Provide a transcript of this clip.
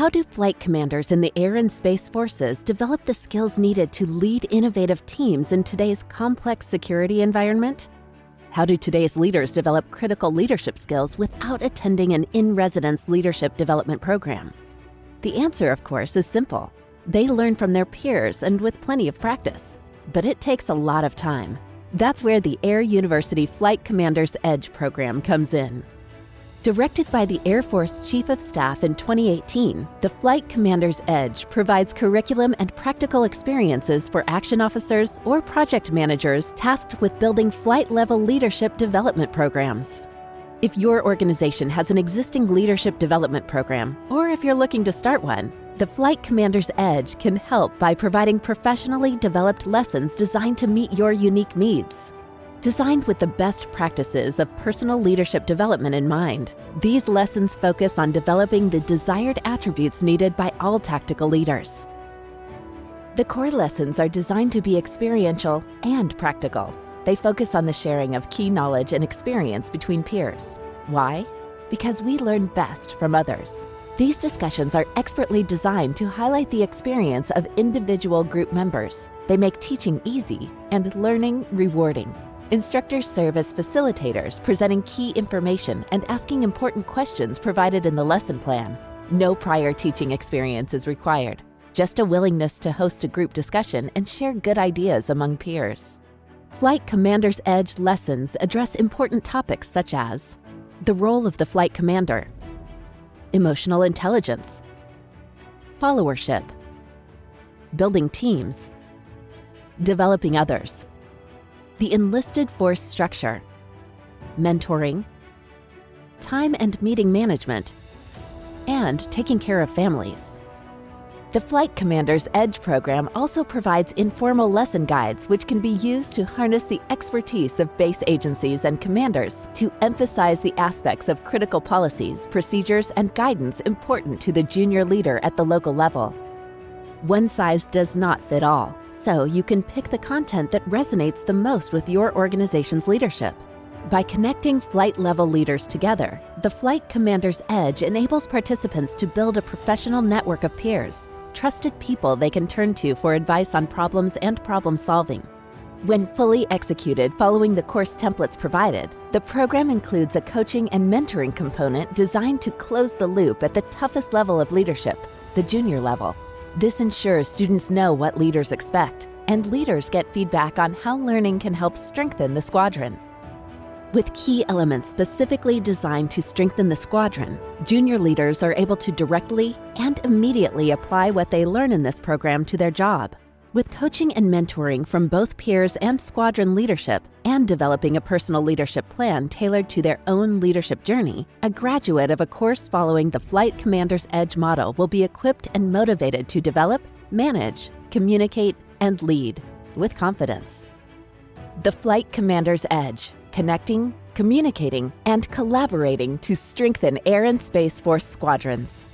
How do flight commanders in the Air and Space Forces develop the skills needed to lead innovative teams in today's complex security environment? How do today's leaders develop critical leadership skills without attending an in-residence leadership development program? The answer, of course, is simple. They learn from their peers and with plenty of practice. But it takes a lot of time. That's where the Air University Flight Commander's Edge program comes in. Directed by the Air Force Chief of Staff in 2018, the Flight Commander's Edge provides curriculum and practical experiences for action officers or project managers tasked with building flight-level leadership development programs. If your organization has an existing leadership development program, or if you're looking to start one, the Flight Commander's Edge can help by providing professionally developed lessons designed to meet your unique needs. Designed with the best practices of personal leadership development in mind, these lessons focus on developing the desired attributes needed by all tactical leaders. The core lessons are designed to be experiential and practical. They focus on the sharing of key knowledge and experience between peers. Why? Because we learn best from others. These discussions are expertly designed to highlight the experience of individual group members. They make teaching easy and learning rewarding. Instructors serve as facilitators, presenting key information and asking important questions provided in the lesson plan. No prior teaching experience is required, just a willingness to host a group discussion and share good ideas among peers. Flight Commander's Edge lessons address important topics such as the role of the flight commander, emotional intelligence, followership, building teams, developing others, the enlisted force structure, mentoring, time and meeting management, and taking care of families. The Flight Commander's Edge program also provides informal lesson guides which can be used to harness the expertise of base agencies and commanders to emphasize the aspects of critical policies, procedures, and guidance important to the junior leader at the local level. One size does not fit all, so you can pick the content that resonates the most with your organization's leadership. By connecting flight level leaders together, the Flight Commander's Edge enables participants to build a professional network of peers, trusted people they can turn to for advice on problems and problem solving. When fully executed following the course templates provided, the program includes a coaching and mentoring component designed to close the loop at the toughest level of leadership, the junior level. This ensures students know what leaders expect, and leaders get feedback on how learning can help strengthen the squadron. With key elements specifically designed to strengthen the squadron, junior leaders are able to directly and immediately apply what they learn in this program to their job. With coaching and mentoring from both peers and squadron leadership, and developing a personal leadership plan tailored to their own leadership journey, a graduate of a course following the Flight Commander's Edge model will be equipped and motivated to develop, manage, communicate, and lead with confidence. The Flight Commander's Edge, connecting, communicating, and collaborating to strengthen Air and Space Force squadrons.